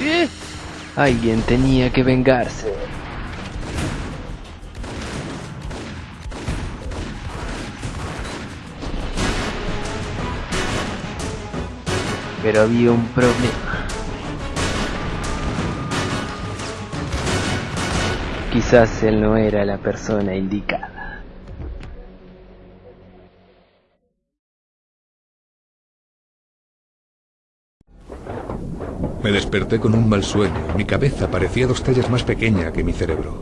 ¿Eh? Alguien tenía que vengarse. Pero había un problema. Quizás él no era la persona indicada. Me desperté con un mal sueño. Mi cabeza parecía dos tallas más pequeña que mi cerebro.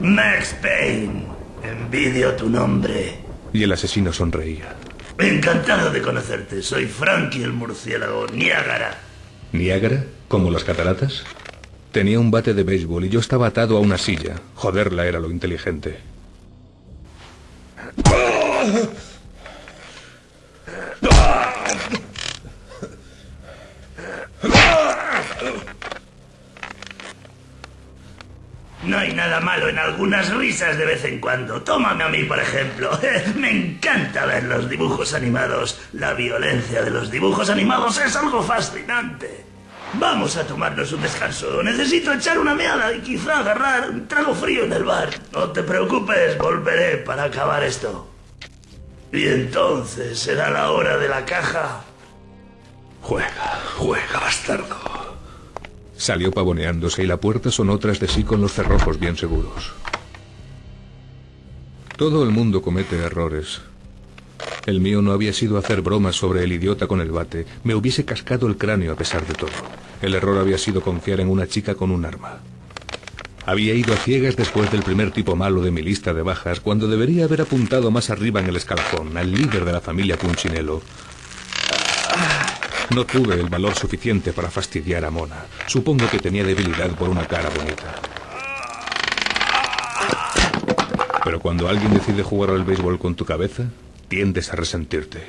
Max Payne, envidio tu nombre. Y el asesino sonreía. Encantado de conocerte. Soy Frankie el murciélago, Niágara. ¿Niágara? ¿Como las cataratas? Tenía un bate de béisbol y yo estaba atado a una silla. Joderla era lo inteligente. No hay malo en algunas risas de vez en cuando. Tómame a mí, por ejemplo. Me encanta ver los dibujos animados. La violencia de los dibujos animados es algo fascinante. Vamos a tomarnos un descanso. Necesito echar una meada y quizá agarrar un trago frío en el bar. No te preocupes, volveré para acabar esto. Y entonces será la hora de la caja. Juega, juega, bastardo. Salió pavoneándose y la puerta sonó tras de sí con los cerrojos bien seguros. Todo el mundo comete errores. El mío no había sido hacer bromas sobre el idiota con el bate. Me hubiese cascado el cráneo a pesar de todo. El error había sido confiar en una chica con un arma. Había ido a ciegas después del primer tipo malo de mi lista de bajas, cuando debería haber apuntado más arriba en el escalafón, al líder de la familia Punchinello. No tuve el valor suficiente para fastidiar a Mona. Supongo que tenía debilidad por una cara bonita. Pero cuando alguien decide jugar al béisbol con tu cabeza, tiendes a resentirte.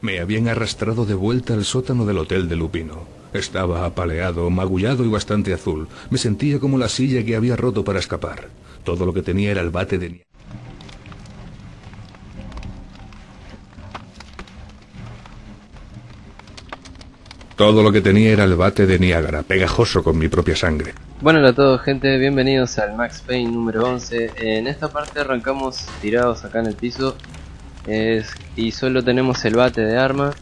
Me habían arrastrado de vuelta al sótano del hotel de Lupino. Estaba apaleado, magullado y bastante azul. Me sentía como la silla que había roto para escapar. Todo lo que tenía era el bate de nieve. Todo lo que tenía era el bate de Niágara, pegajoso con mi propia sangre. Bueno, hola a todos gente, bienvenidos al Max Payne número 11 En esta parte arrancamos tirados acá en el piso Y solo tenemos el bate de arma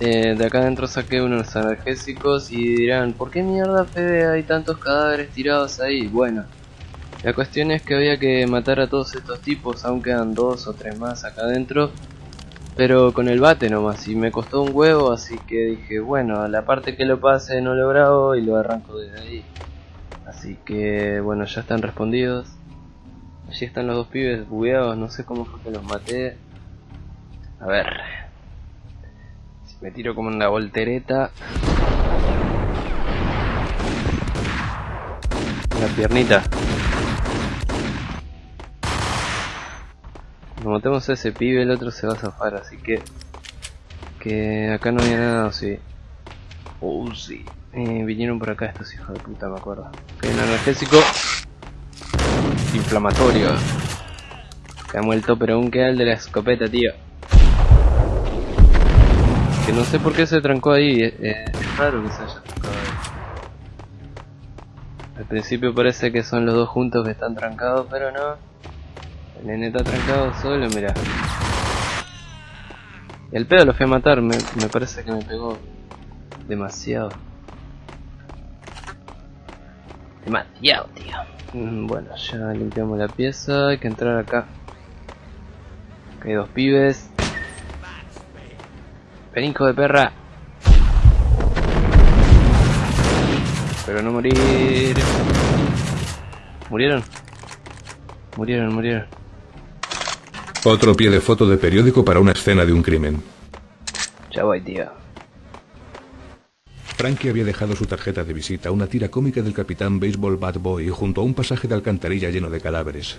eh, De acá adentro saqué unos analgésicos y dirán ¿Por qué mierda Fede hay tantos cadáveres tirados ahí? Bueno, la cuestión es que había que matar a todos estos tipos Aún quedan dos o tres más acá adentro pero con el bate nomás, y me costó un huevo, así que dije, bueno, la parte que lo pase no lo grabo y lo arranco desde ahí. Así que, bueno, ya están respondidos. Allí están los dos pibes bugueados, no sé cómo fue que los maté. A ver. Si me tiro como una voltereta. Una piernita. Como matemos a ese pibe, el otro se va a zafar, así que... Que acá no había nada, sí. Oh, sí. Eh, vinieron por acá estos hijos de puta, me acuerdo. Ok, un analgésico. Inflamatorio. Que ha muerto, pero aún queda el de la escopeta, tío. Que no sé por qué se trancó ahí. Eh, eh, es raro que se haya trancado ahí. Al principio parece que son los dos juntos que están trancados, pero no. El nene está trancado solo, mira. El pedo lo fui a matar, me, me parece que me pegó demasiado. Demasiado, tío. Mm, Bueno, ya limpiamos la pieza, hay que entrar acá. Acá hay dos pibes. Ven, de perra. Pero no morir. ¿Murieron? Murieron, murieron. Otro pie de foto de periódico para una escena de un crimen. Ya voy, tío. Frankie había dejado su tarjeta de visita, una tira cómica del capitán Baseball Bad Boy, junto a un pasaje de alcantarilla lleno de cadáveres.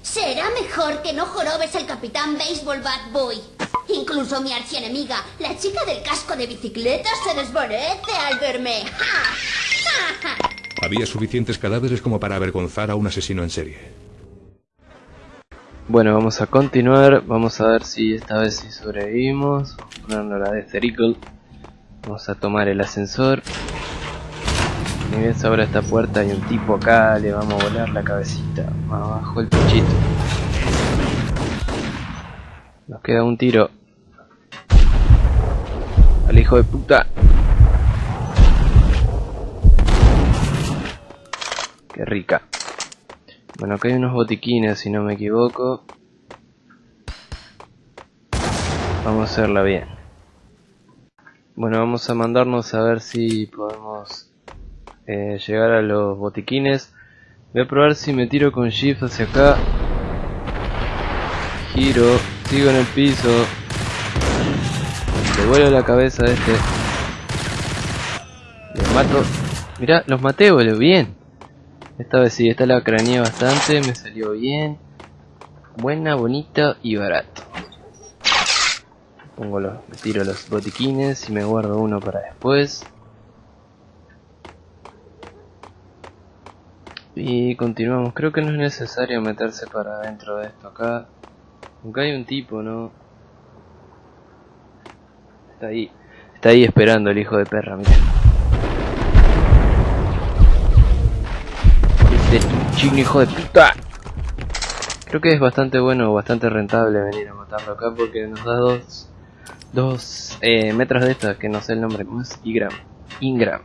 Será mejor que no jorobes al capitán Baseball Bad Boy. Incluso mi archienemiga, la chica del casco de bicicleta, se desvanece al verme. ¡Ja! ¡Ja, ja! Había suficientes cadáveres como para avergonzar a un asesino en serie. Bueno, vamos a continuar. Vamos a ver si esta vez sí sobrevivimos. Vamos a ponernos la de. Vamos a tomar el ascensor. Y se abre esta puerta hay un tipo acá, le vamos a volar la cabecita. Abajo el pichito. Nos queda un tiro. Al hijo de puta. Qué rica. Bueno, acá hay unos botiquines, si no me equivoco. Vamos a hacerla bien. Bueno, vamos a mandarnos a ver si podemos eh, llegar a los botiquines. Voy a probar si me tiro con shift hacia acá. Giro, sigo en el piso. Le vuelo la cabeza a este. Los mato. Mirá, los maté, boludo, bien. Esta vez sí, esta la craneé bastante, me salió bien. Buena, bonita y barato. Pongo los, me tiro los botiquines y me guardo uno para después. Y continuamos, creo que no es necesario meterse para dentro de esto acá. Aunque hay un tipo, ¿no? Está ahí, está ahí esperando el hijo de perra, mira. Este chino hijo de puta. Creo que es bastante bueno, bastante rentable venir a matarlo acá porque nos da dos, dos eh, metros de estas, que no sé el nombre, ¿cómo es? Ingram. Ingram.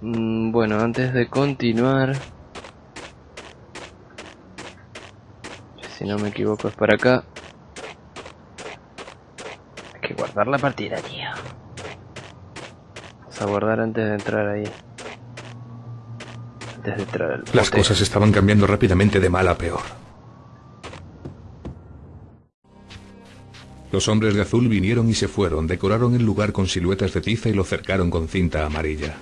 Mm, bueno, antes de continuar... Si no me equivoco es para acá. Hay que guardar la partida, tío. Vamos a guardar antes de entrar ahí. Antes de entrar al Las cosas estaban cambiando rápidamente de mal a peor. Los hombres de azul vinieron y se fueron, decoraron el lugar con siluetas de tiza y lo cercaron con cinta amarilla.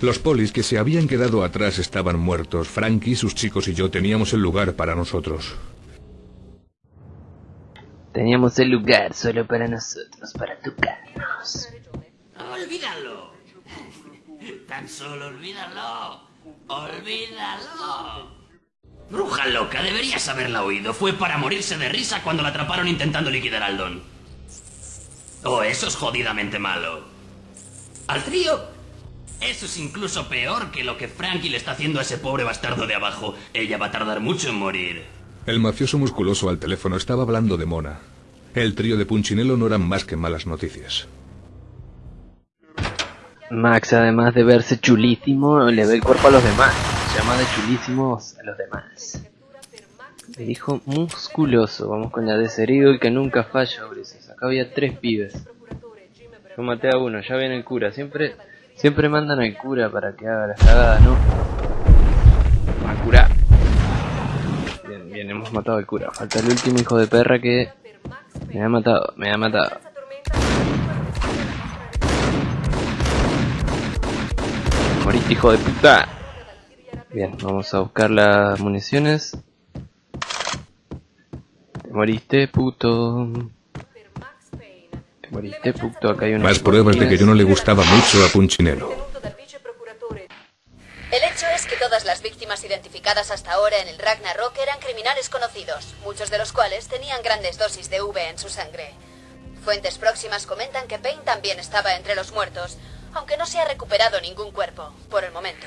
Los polis que se habían quedado atrás estaban muertos. Frankie, sus chicos y yo teníamos el lugar para nosotros. Teníamos el lugar solo para nosotros, para tocarnos. Olvídalo. Tan solo olvídalo. Olvídalo. Bruja loca, deberías haberla oído. Fue para morirse de risa cuando la atraparon intentando liquidar al Don. Oh, eso es jodidamente malo. Al trío. Eso es incluso peor que lo que Frankie le está haciendo a ese pobre bastardo de abajo. Ella va a tardar mucho en morir. El mafioso musculoso al teléfono estaba hablando de Mona. El trío de Punchinello no eran más que malas noticias. Max, además de verse chulísimo, le ve el cuerpo a los demás. Llama de chulísimos a los demás. Le dijo musculoso. Vamos con la de herido el que nunca falla, Ulises. Acá había tres pibes. Yo maté a uno, ya viene el cura. Siempre, siempre mandan al cura para que haga las cagadas, ¿no? Al cura. Bien, bien, hemos matado al cura. Falta el último hijo de perra que me ha matado, me ha matado. Moriste, hijo de puta. Bien, vamos a buscar las municiones. Te moriste, puto. Te moriste, puto. Acá hay unas Más pruebas de que yo no le gustaba mucho a Punchinello. El hecho es que todas las víctimas identificadas hasta ahora en el Ragnarok eran criminales conocidos, muchos de los cuales tenían grandes dosis de V en su sangre. Fuentes próximas comentan que Payne también estaba entre los muertos, aunque no se ha recuperado ningún cuerpo, por el momento.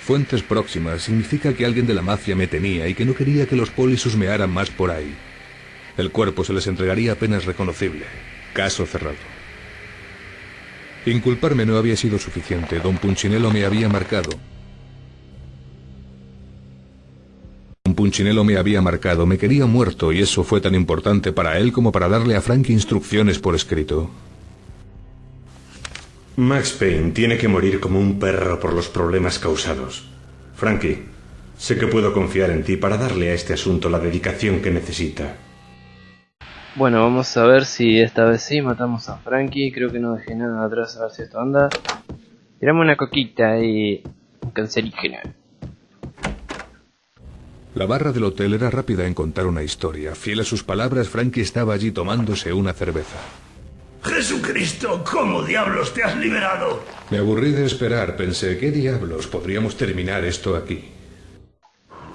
Fuentes próximas significa que alguien de la mafia me temía y que no quería que los polis husmearan más por ahí. El cuerpo se les entregaría apenas reconocible. Caso cerrado. Inculparme no había sido suficiente. Don Punchinello me había marcado. Don Punchinello me había marcado, me quería muerto y eso fue tan importante para él como para darle a Frank instrucciones por escrito. Max Payne tiene que morir como un perro por los problemas causados. Frankie, sé que puedo confiar en ti para darle a este asunto la dedicación que necesita. Bueno, vamos a ver si esta vez sí matamos a Frankie. Creo que no dejé nada atrás a ver si esto anda. Tirame una coquita y un cancerígeno. La barra del hotel era rápida en contar una historia. Fiel a sus palabras, Frankie estaba allí tomándose una cerveza. Jesucristo, ¿cómo diablos te has liberado? Me aburrí de esperar. Pensé, ¿qué diablos? Podríamos terminar esto aquí.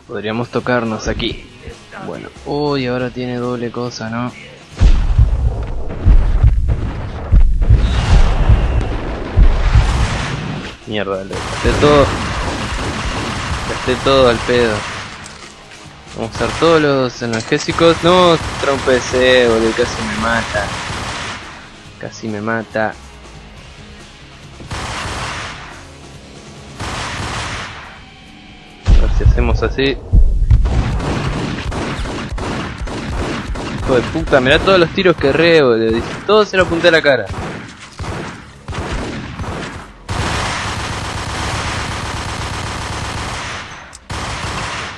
Podríamos tocarnos aquí. Bueno, uy, ahora tiene doble cosa, ¿no? Mierda, le gasté todo. Gasté todo al pedo. Vamos a usar todos los analgésicos. No, trompecé, boludo, casi me mata. Casi me mata. A ver si hacemos así. Hijo de puta, mirá todos los tiros que re, boludo. Dice, Todo se lo apunté a la cara.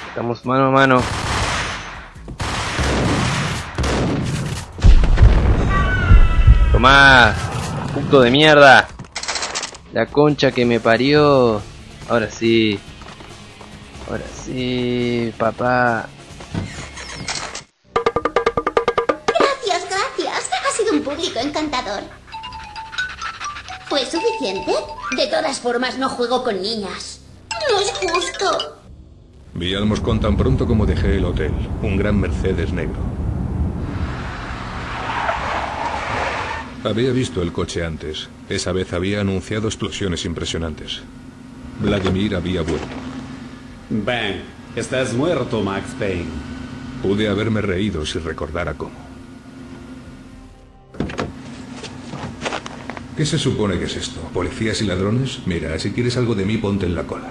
Estamos mano a mano. Tomá, puto de mierda. La concha que me parió. Ahora sí. Ahora sí, papá. Gracias, gracias. Ha sido un público encantador. ¿Fue suficiente? De todas formas, no juego con niñas. No es justo. Vi al moscón tan pronto como dejé el hotel. Un gran Mercedes negro. Había visto el coche antes. Esa vez había anunciado explosiones impresionantes. Vladimir había vuelto. Ben, estás muerto, Max Payne. Pude haberme reído si recordara cómo. ¿Qué se supone que es esto? ¿Policías y ladrones? Mira, si quieres algo de mí, ponte en la cola.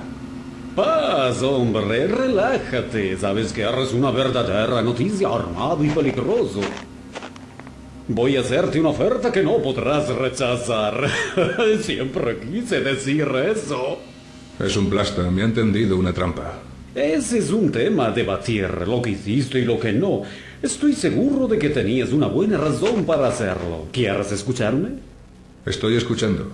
Paz, hombre, relájate. Sabes que eres una verdadera noticia armado y peligroso. Voy a hacerte una oferta que no podrás rechazar. Siempre quise decir eso. Es un plasta, me ha entendido una trampa. Ese es un tema a debatir, lo que hiciste y lo que no. Estoy seguro de que tenías una buena razón para hacerlo. ¿Quieres escucharme? Estoy escuchando.